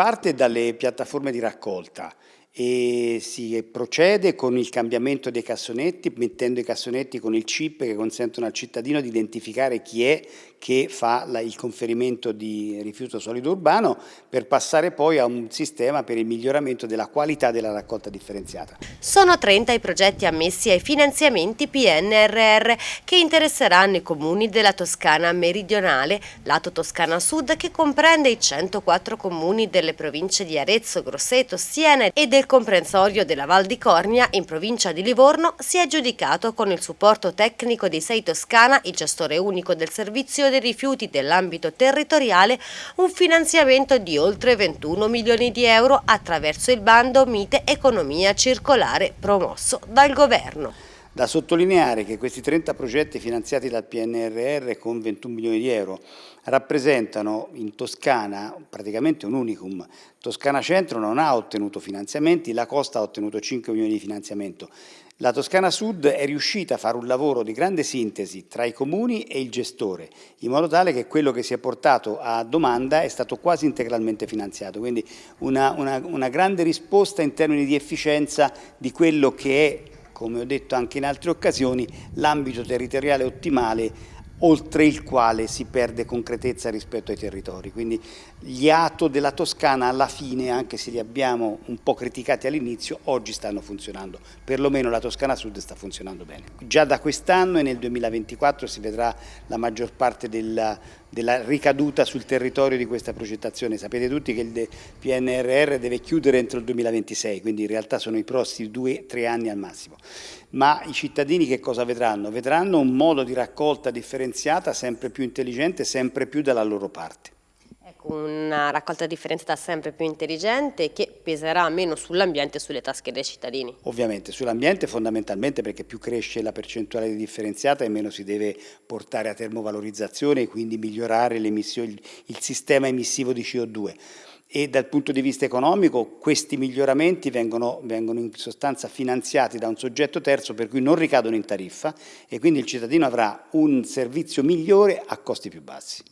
parte dalle piattaforme di raccolta e si procede con il cambiamento dei cassonetti, mettendo i cassonetti con il chip che consentono al cittadino di identificare chi è che fa la, il conferimento di rifiuto solido urbano per passare poi a un sistema per il miglioramento della qualità della raccolta differenziata. Sono 30 i progetti ammessi ai finanziamenti PNRR che interesseranno i comuni della Toscana meridionale, lato Toscana Sud che comprende i 104 comuni delle province di Arezzo, Grosseto, Siena e del comprensorio della Val di Cornia, in provincia di Livorno, si è giudicato con il supporto tecnico di Sei Toscana, il gestore unico del servizio dei rifiuti dell'ambito territoriale, un finanziamento di oltre 21 milioni di euro attraverso il bando Mite Economia Circolare promosso dal Governo. Da sottolineare che questi 30 progetti finanziati dal PNRR con 21 milioni di euro rappresentano in Toscana praticamente un unicum. Toscana Centro non ha ottenuto finanziamenti, la Costa ha ottenuto 5 milioni di finanziamento. La Toscana Sud è riuscita a fare un lavoro di grande sintesi tra i comuni e il gestore, in modo tale che quello che si è portato a domanda è stato quasi integralmente finanziato, quindi una, una, una grande risposta in termini di efficienza di quello che è come ho detto anche in altre occasioni, l'ambito territoriale ottimale oltre il quale si perde concretezza rispetto ai territori. Quindi gli ATO della Toscana alla fine, anche se li abbiamo un po' criticati all'inizio, oggi stanno funzionando, perlomeno la Toscana Sud sta funzionando bene. Già da quest'anno e nel 2024 si vedrà la maggior parte della, della ricaduta sul territorio di questa progettazione. Sapete tutti che il PNRR deve chiudere entro il 2026, quindi in realtà sono i prossimi due o tre anni al massimo. Ma i cittadini che cosa vedranno? Vedranno un modo di raccolta differenziata sempre più intelligente, sempre più dalla loro parte una raccolta differenziata sempre più intelligente che peserà meno sull'ambiente e sulle tasche dei cittadini. Ovviamente, sull'ambiente fondamentalmente perché più cresce la percentuale di differenziata e meno si deve portare a termovalorizzazione e quindi migliorare il, sistema emissivo di CO2 e dal punto di vista economico questi miglioramenti vengono, vengono, in sostanza finanziati da un soggetto terzo per cui non ricadono in tariffa e quindi il cittadino avrà un servizio migliore a costi più bassi.